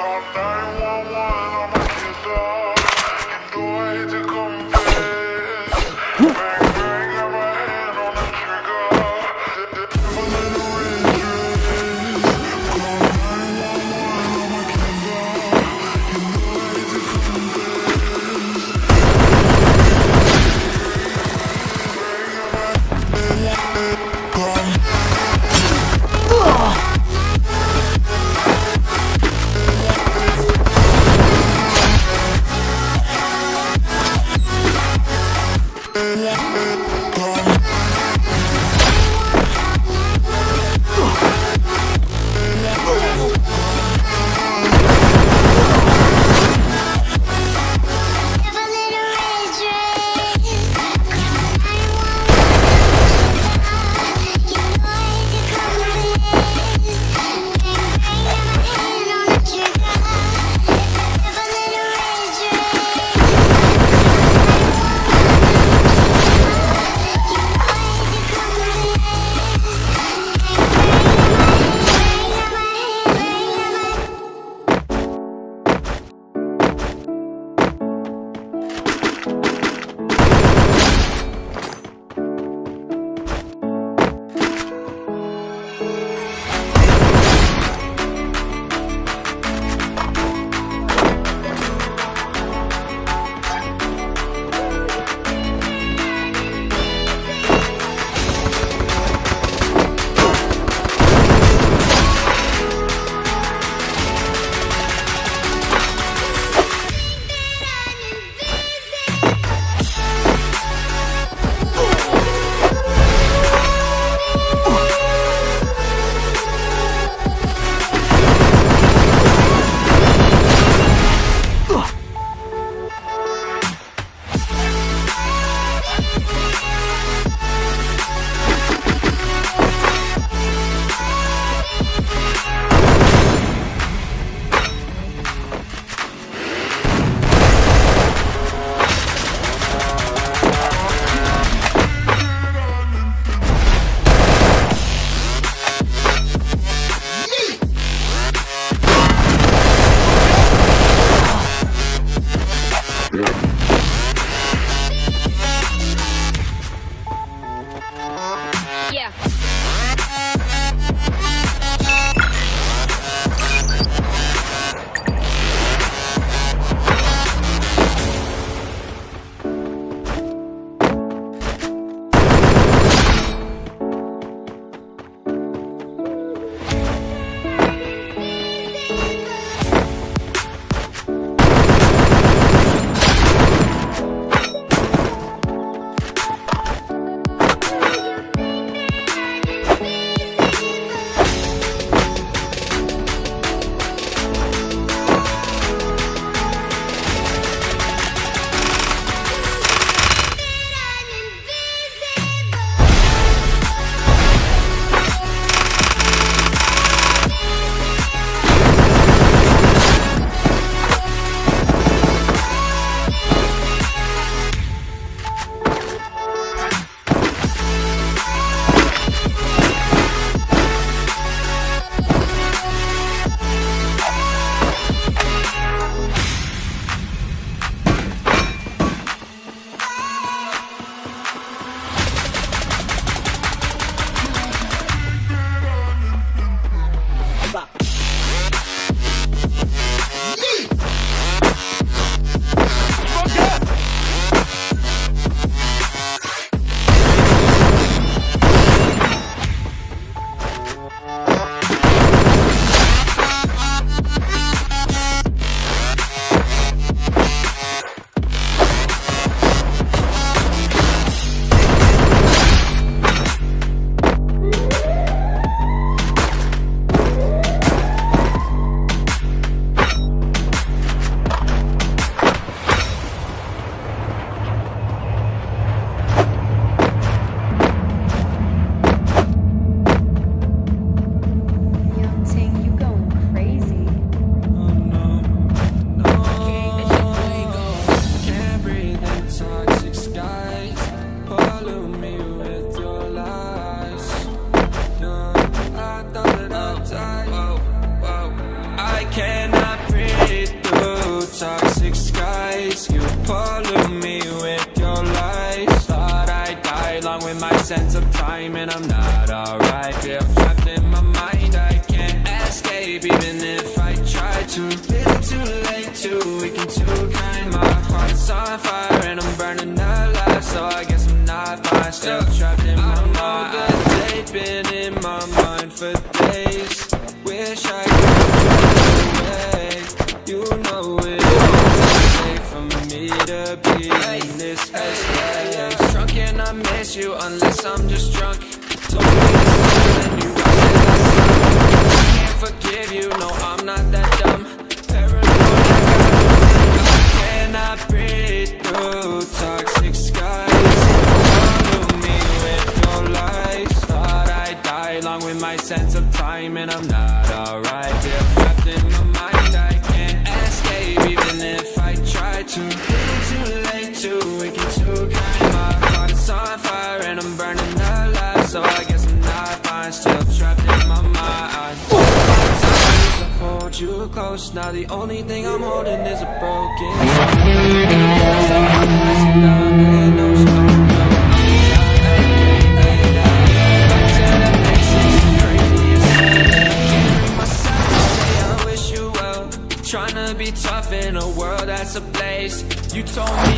all night. blue. Oh, oh, oh. toxic skies. You pollute me with your lies. Thought I'd die along with my sense of time, and I'm not alright. Feel trapped in my mind. I can't escape, even if I try to. Little too late, too weak and too kind. My heart's on fire, and I'm burning alive. So I guess I'm not fine. Still trapped in my mind. They've been in my mind for days. Wish I could away. You know it isn't safe for me to be in this headspace. Drunk and I miss you unless I'm just drunk. Told me to sleep and you I can't forgive you, no I'm not that dumb. Paranoid, I cannot breathe through my sense of time, and I'm not alright. Feel trapped in my mind, I can't escape, even if I try to. Little too late, too weak and too kind. My heart is on fire, and I'm burning alive. So I guess I'm not fine, still trapped in my mind. I hold you close. Now the only thing I'm holding is a broken You told me